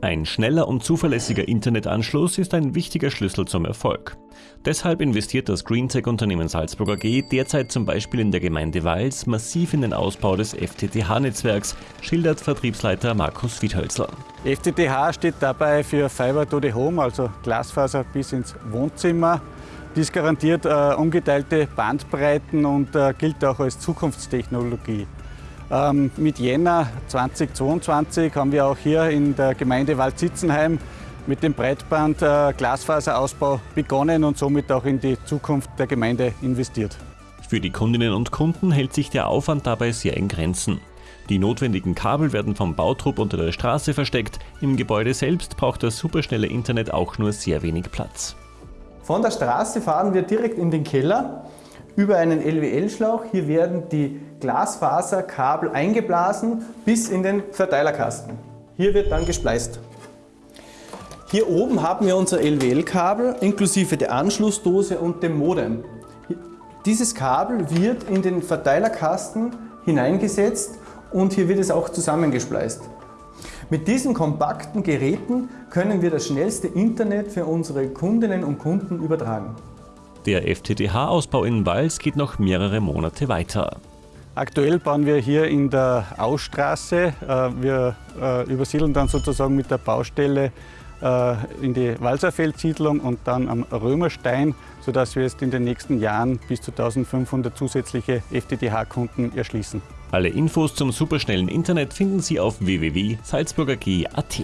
Ein schneller und zuverlässiger Internetanschluss ist ein wichtiger Schlüssel zum Erfolg. Deshalb investiert das Greentech-Unternehmen Salzburg AG derzeit zum Beispiel in der Gemeinde Wals massiv in den Ausbau des FTTH-Netzwerks, schildert Vertriebsleiter Markus Wiedhölzl. FTTH steht dabei für Fiber to the Home, also Glasfaser bis ins Wohnzimmer. Dies garantiert äh, ungeteilte Bandbreiten und äh, gilt auch als Zukunftstechnologie. Ähm, mit Jänner 2022 haben wir auch hier in der Gemeinde Waldsitzenheim mit dem Breitband-Glasfaserausbau begonnen und somit auch in die Zukunft der Gemeinde investiert. Für die Kundinnen und Kunden hält sich der Aufwand dabei sehr in Grenzen. Die notwendigen Kabel werden vom Bautrupp unter der Straße versteckt. Im Gebäude selbst braucht das superschnelle Internet auch nur sehr wenig Platz. Von der Straße fahren wir direkt in den Keller über einen LWL-Schlauch. Hier werden die Glasfaserkabel eingeblasen bis in den Verteilerkasten. Hier wird dann gespleist. Hier oben haben wir unser LWL-Kabel inklusive der Anschlussdose und dem Modem. Dieses Kabel wird in den Verteilerkasten hineingesetzt und hier wird es auch zusammengespleist. Mit diesen kompakten Geräten können wir das schnellste Internet für unsere Kundinnen und Kunden übertragen. Der FTTH-Ausbau in Wals geht noch mehrere Monate weiter. Aktuell bauen wir hier in der Ausstraße. Äh, wir äh, übersiedeln dann sozusagen mit der Baustelle äh, in die Walserfeldsiedlung und dann am Römerstein, sodass wir jetzt in den nächsten Jahren bis zu 1500 zusätzliche FTTH-Kunden erschließen. Alle Infos zum superschnellen Internet finden Sie auf www.salzburger.at.